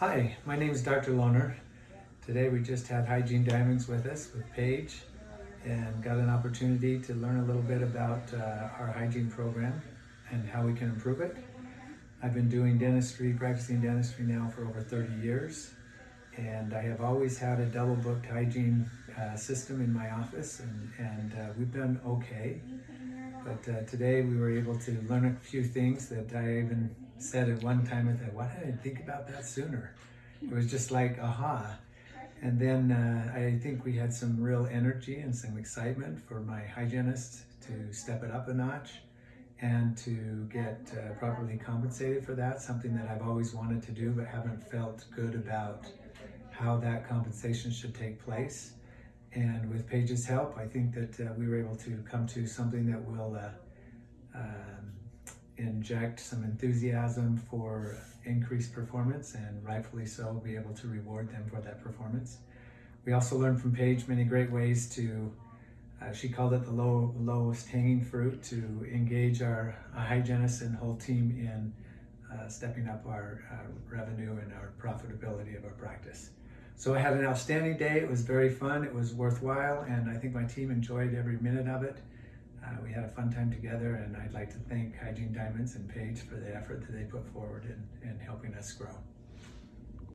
Hi, my name is Dr. Lohner. Today we just had Hygiene Diamonds with us with Paige and got an opportunity to learn a little bit about uh, our hygiene program and how we can improve it. I've been doing dentistry, practicing dentistry now for over 30 years and I have always had a double booked hygiene uh, system in my office and, and uh, we've done okay. But uh, today we were able to learn a few things that I even said at one time, I thought, why didn't I think about that sooner? It was just like, aha. And then uh, I think we had some real energy and some excitement for my hygienist to step it up a notch and to get uh, properly compensated for that, something that I've always wanted to do but haven't felt good about how that compensation should take place. And with Paige's help, I think that uh, we were able to come to something that will uh, um, inject some enthusiasm for increased performance and rightfully so be able to reward them for that performance. We also learned from Paige many great ways to, uh, she called it the low, lowest hanging fruit, to engage our hygienists and whole team in uh, stepping up our uh, revenue and our profitability of our practice. So I had an outstanding day. It was very fun. It was worthwhile, and I think my team enjoyed every minute of it. Uh, we had a fun time together, and I'd like to thank Hygiene Diamonds and Paige for the effort that they put forward in, in helping us grow.